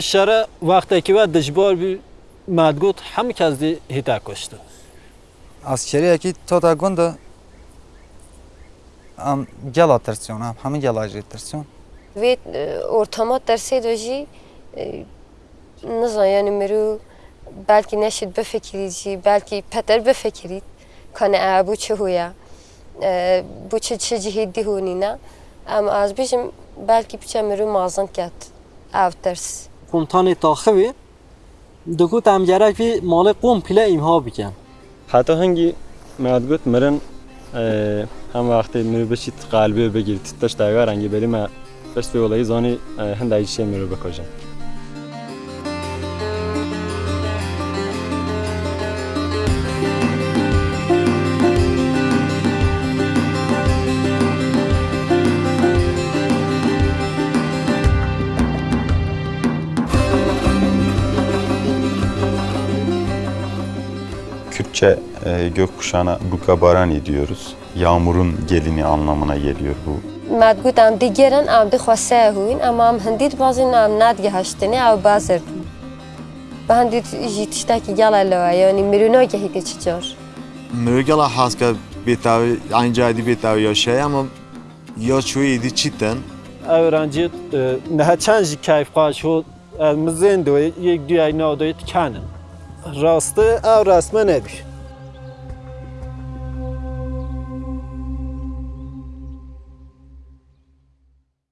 şere vakteki ve dijbor bir madgut hem kez di hita koştu. Askeriyeki tota gunda am gela tersiyon, am hemi gela tersiyon. Ve ortama tersi doji e, nazan yani meru belki neşit befekirici, belki peter befekirit. Kana e bu çehuya, e, bu çe çe cihiddi hunina. Ama az bizim belki bir çemeru mazan kat, av tersi. قومتان تاخوی دکو تم جرک مال قوم پیله ایمها بکن. حتی هنگی میاد گوت مرن هم وقتی میرو بشید قلبی بگیر تیتش هنگی بری من بشت به ولایی زانی هندایی میرو بکجن Kürtçe e, gökkuşağına Bukabarani diyoruz. Yağmurun gelini anlamına geliyor bu. مدگوت ام دیگرن ام دی خواسته هوین اما ام هندید بازی ام ندگه هشتنی او بازر به هندید جیتشتا کی گل لوا یعنی مرونا که هیتی چجار Mürgela haska betavi aynı adi betavi ya şey ama ya çoğu idi çitten öğrenci ne çenj keyif kaç o mızın do yek düğay ne do kanın rastı ev resme nedir